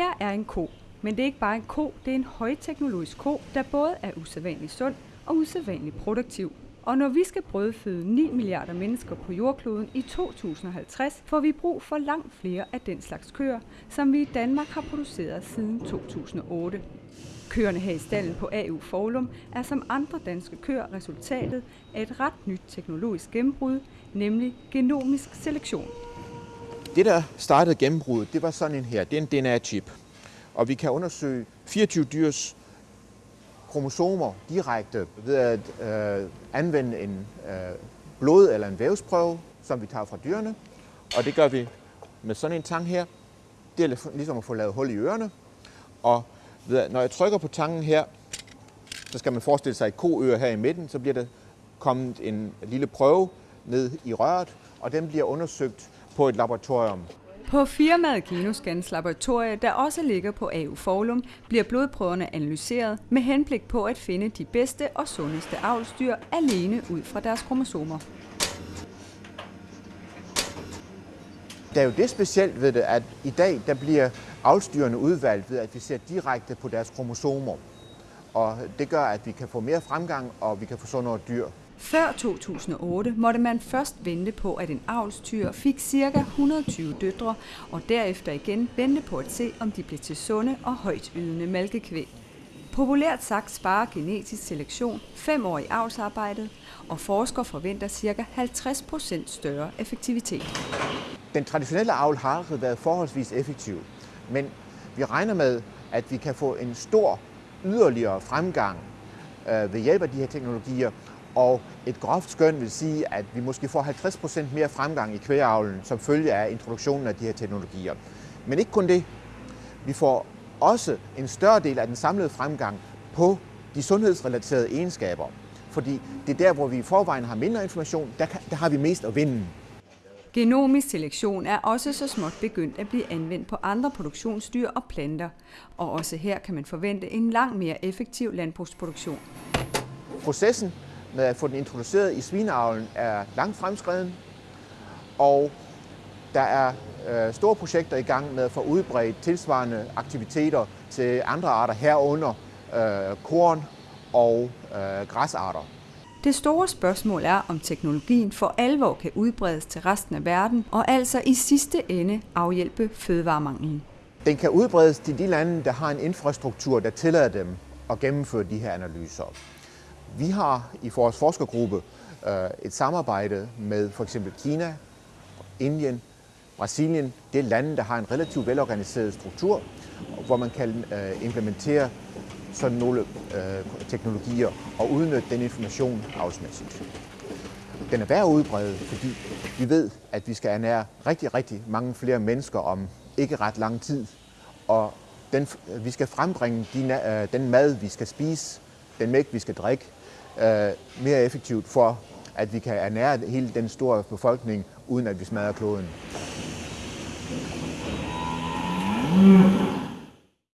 Her er en ko, men det er ikke bare en ko, det er en højteknologisk ko, der både er usædvanligt sund og usædvanligt produktiv. Og når vi skal brødføde 9 milliarder mennesker på jordkloden i 2050, får vi brug for langt flere af den slags køer, som vi i Danmark har produceret siden 2008. Køerne her i stallen på AU Forlum er som andre danske køer resultatet af et ret nyt teknologisk gennembrud, nemlig genomisk selektion. Det, der startede gennembruddet, det var sådan en her. Det er en DNA-chip. Og vi kan undersøge 24 dyrs kromosomer direkte ved at øh, anvende en øh, blod- eller en vævsprøve, som vi tager fra dyrene. Og det gør vi med sådan en tang her. Det er ligesom at få lavet hul i ørerne. Og ved at, når jeg trykker på tangen her, så skal man forestille sig et koøre her i midten, så bliver der kommet en lille prøve ned i røret, og den bliver undersøgt på et laboratorium. På firmaet Genoscans laboratorie, der også ligger på AU Forlum, bliver blodprøverne analyseret med henblik på at finde de bedste og sundeste avlsdyr alene ud fra deres kromosomer. Der er jo det specielt ved det, at i dag der bliver avlsdyrene udvalgt ved, at vi ser direkte på deres kromosomer. Og det gør, at vi kan få mere fremgang, og vi kan få sundere dyr. Før 2008 måtte man først vente på, at en avlstyr fik ca. 120 døtre, og derefter igen vente på at se, om de blev til sunde og højt ydende malkekvæg. Populært sagt sparer genetisk selektion fem år i avlsarbejdet, og forskere forventer ca. 50% større effektivitet. Den traditionelle avl har været forholdsvis effektiv, men vi regner med, at vi kan få en stor yderligere fremgang øh, ved hjælp af de her teknologier, og et groft skøn vil sige, at vi måske får 50% mere fremgang i kvægeavlen som følge af introduktionen af de her teknologier. Men ikke kun det. Vi får også en større del af den samlede fremgang på de sundhedsrelaterede egenskaber. Fordi det er der, hvor vi i forvejen har mindre information, der, kan, der har vi mest at vinde. Genomisk selektion er også så småt begyndt at blive anvendt på andre produktionsdyr og planter, og også her kan man forvente en langt mere effektiv landbrugsproduktion. Processen med at få den introduceret i svineavlen er langt fremskreden, og der er øh, store projekter i gang med at få udbredt tilsvarende aktiviteter til andre arter herunder øh, korn og øh, græsarter. Det store spørgsmål er, om teknologien for alvor kan udbredes til resten af verden, og altså i sidste ende afhjælpe fødevaremanglen. Den kan udbredes til de lande, der har en infrastruktur, der tillader dem at gennemføre de her analyser. Vi har i vores forskergruppe øh, et samarbejde med for eksempel Kina, Indien, Brasilien. Det er lande, der har en relativt velorganiseret struktur, hvor man kan øh, implementere sådan nogle øh, teknologier og udnytte den information afsmæssigt. Den er værd at udbrede, fordi vi ved, at vi skal ernære rigtig, rigtig mange flere mennesker om ikke ret lang tid. Og den, vi skal frembringe de, øh, den mad, vi skal spise, den mælk, vi skal drikke, øh, mere effektivt for, at vi kan ernære hele den store befolkning, uden at vi smadrer kloden. Mm.